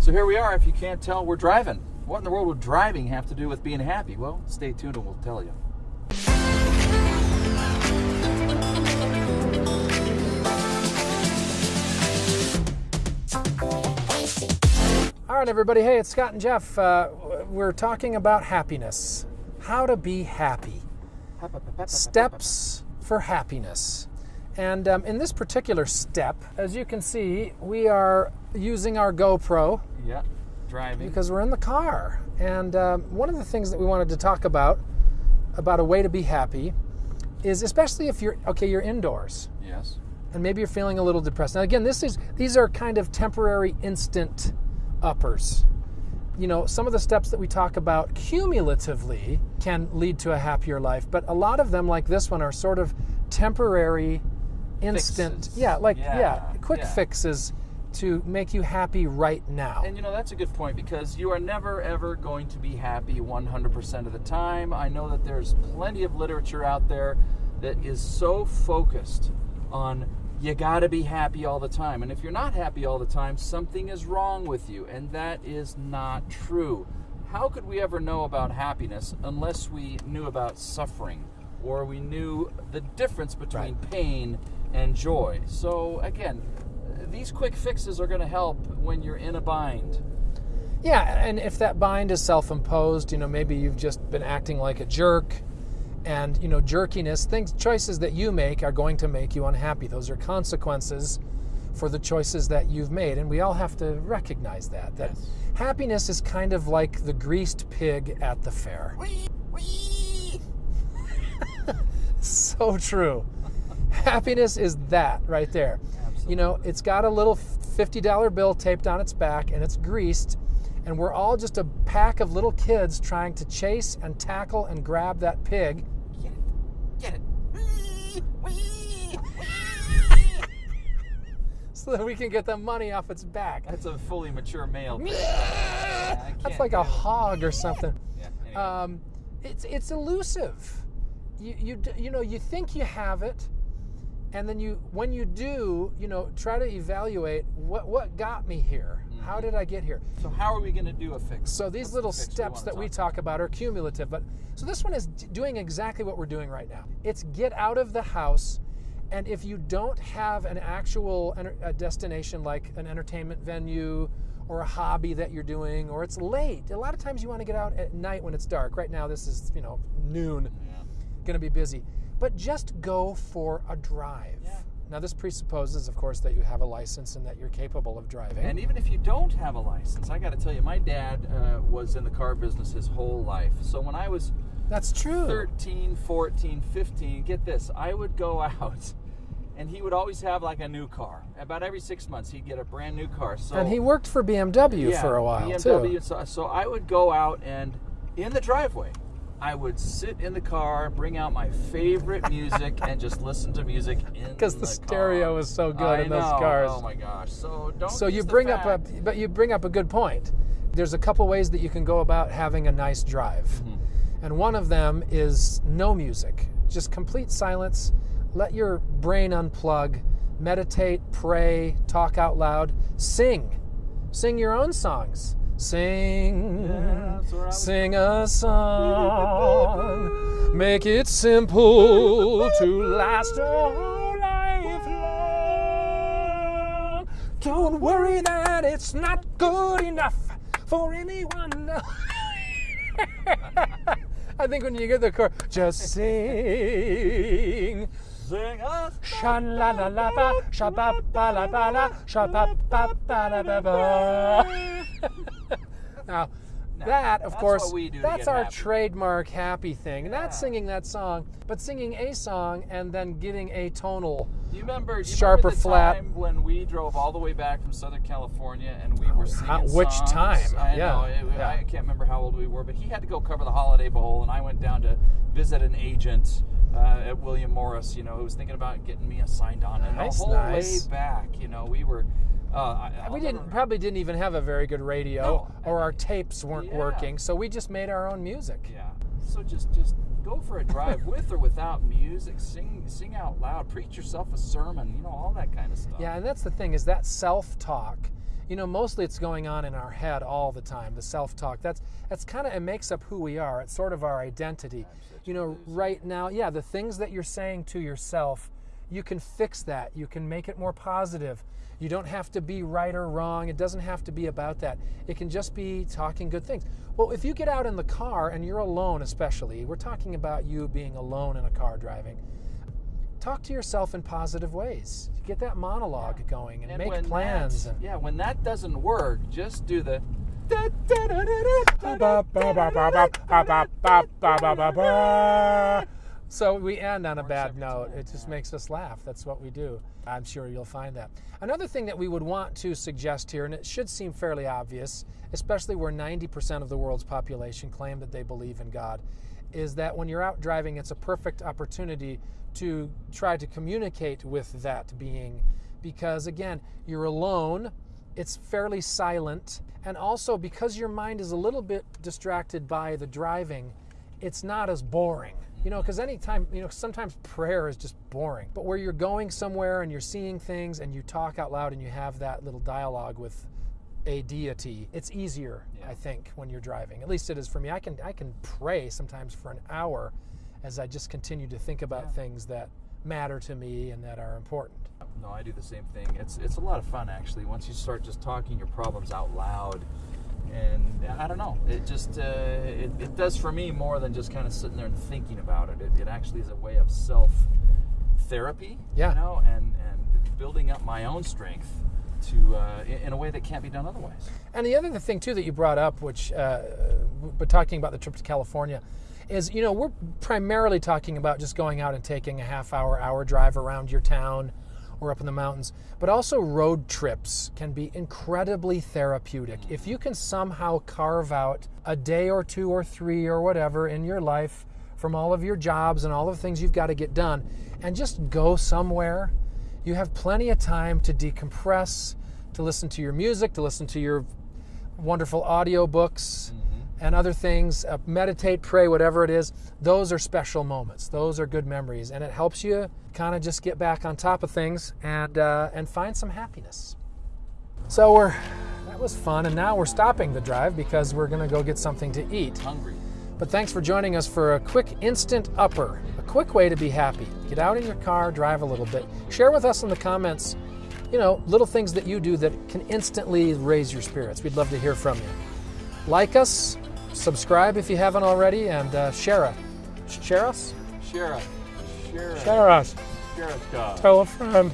So here we are. If you can't tell, we're driving. What in the world would driving have to do with being happy? Well, stay tuned and we'll tell you. All right, everybody. Hey, it's Scott and Jeff. Uh, we're talking about happiness. How to be happy. Steps for happiness. And um, in this particular step, as you can see, we are using our GoPro Yeah, driving. because we're in the car. And um, one of the things that we wanted to talk about, about a way to be happy, is especially if you're, okay, you're indoors yes. and maybe you're feeling a little depressed. Now, again, this is these are kind of temporary, instant uppers. You know, some of the steps that we talk about cumulatively can lead to a happier life, but a lot of them, like this one, are sort of temporary, instant. Fixes. Yeah, like yeah, Yeah, quick yeah. fixes to make you happy right now. And you know, that's a good point because you are never ever going to be happy 100% of the time. I know that there's plenty of literature out there that is so focused on you got to be happy all the time. And if you're not happy all the time, something is wrong with you. And that is not true. How could we ever know about happiness unless we knew about suffering or we knew the difference between pain and joy? So, again, these quick fixes are going to help when you're in a bind. Yeah, and if that bind is self-imposed, you know, maybe you've just been acting like a jerk, and you know, jerkiness, things, choices that you make are going to make you unhappy. Those are consequences for the choices that you've made, and we all have to recognize that. That Yes. happiness is kind of like the greased pig at the fair. so true. Happiness is that right there. You know, it's got a little $50 bill taped on its back and it's greased, and we're all just a pack of little kids trying to chase and tackle and grab that pig. Get it. Get it. So that we can get the money off its back. That's a fully mature male. pig. I That's like a it. hog or something. Yeah, anyway. Um, it's it's elusive. You you you know you think you have it, and then you when you do you know try to evaluate what what got me here. How mm-hmm. did I get here? so how are we going to do a fix? So these What's little the steps wanna that we talk about are cumulative, but so this one is d- doing exactly what we're doing right now. It's get out of the house, and if you don't have an actual enter- a destination like an entertainment venue or a hobby that you're doing, or it's late. A lot of times you want to get out at night when it's dark. Right now, this is you know noon, Yeah. going to be busy, but just go for a drive. Yeah. Now this presupposes, of course, that you have a license and that you're capable of driving. And even if you don't have a license, I got to tell you, my dad uh, was in the car business his whole life. So when I was That's true. 13, 14, 15, get this, I would go out and he would always have like a new car. About every six months, he'd get a brand new car. So and he worked for BMW yeah, for a while BMW, too. So, so I would go out and in the driveway, I would sit in the car, bring out my favorite music, and just listen to music in Because the car. stereo is so good I in those know. cars. Oh my gosh! So don't. So you the bring up a, but you bring up a good point. There's a couple ways that you can go about having a nice drive, Mm-hmm. and one of them is no music, just complete silence. Let your brain unplug, meditate, pray, talk out loud, sing, sing your own songs. Sing, Yeah, that's where I was sing a song, make it simple to last a whole life long. Don't worry that it's not good enough for anyone. I think when you get the chorus, just sing. Sing us. Sha la la la ba, sha ba ba la ba la, sha ba ba ba la ba ba. Now, that of course, what we do that's our happy. trademark happy thing. Not Yeah. singing that song, but singing a song and then getting a tonal. Do you remember? Do you Sharp remember or the flat? Time when we drove all the way back from Southern California and we were singing how- which songs? time? I Yeah, know. It, yeah. I can't remember how old we were, but he had to go cover the Holiday Bowl, and I went down to visit an agent uh, at William Morris. You know, who was thinking about getting me signed on, and Nice, the whole nice. way back, you know, we were. Uh, I, we didn't probably didn't even have a very good radio, No. or our tapes weren't Yeah. working, so we just made our own music. Yeah. So just just go for a drive with or without music. Sing sing out loud. Preach yourself a sermon. You know all that kind of stuff. Yeah, and that's the thing is that self-talk. you know, mostly it's going on in our head all the time. The self-talk. That's that's kind of it makes up who we are. It's sort of our identity. You know, right now, yeah, the things that you're saying to yourself, you can fix that. You can make it more positive. You don't have to be right or wrong. It doesn't have to be about that. It can just be talking good things. Well, if you get out in the car and you're alone, especially, we're talking about you being alone in a car driving. Talk to yourself in positive ways. Get that monologue Yeah. going and, And make plans. And, yeah, when that doesn't work, just do the. So we end on a bad note. It just makes us laugh. That's what we do. I'm sure you'll find that. Another thing that we would want to suggest here, and it should seem fairly obvious, especially where 90% of the world's population claim that they believe in God, is that when you're out driving, it's a perfect opportunity to try to communicate with that being. Because again, you're alone, it's fairly silent, and also because your mind is a little bit distracted by the driving, it's not as boring. You know, because anytime, you know, sometimes prayer is just boring. But where you're going somewhere and you're seeing things and you talk out loud and you have that little dialogue with a deity, it's easier, Yeah. I think, when you're driving. At least it is for me. I can I can pray sometimes for an hour as I just continue to think about Yeah. things that matter to me and that are important. No, I do the same thing. It's it's a lot of fun actually. Once you start just talking your problems out loud, and I don't know, it just uh, it, it does for me more than just kind of sitting there and thinking about it. It, it actually is a way of self therapy. Yeah. You know, and and building up my own strength to uh, in, a way that can't be done otherwise. And the other thing too that you brought up, which, uh, but talking about the trip to California, is you know we're primarily talking about just going out and taking a half hour, hour drive around your town or up in the mountains. But also road trips can be incredibly therapeutic if you can somehow carve out a day or two or three or whatever in your life from all of your jobs and all of the things you've got to get done, and just go somewhere you have plenty of time to decompress, to listen to your music, to listen to your wonderful audio books and other things, uh, meditate, pray, whatever it is. Those are special moments. Those are good memories, and it helps you kind of just get back on top of things and uh, and find some happiness. So we're that was fun, and now we're stopping the drive because we're gonna go get something to eat. Hungry. But thanks for joining us for a quick instant upper, a quick way to be happy. Get out in your car, drive a little bit. Share with us in the comments, you know, little things that you do that can instantly raise your spirits. We'd love to hear from you. Like us, subscribe if you haven't already, and uh, share us. Share us? Share it. Share it. Share us. Share it, God. Tell a friend.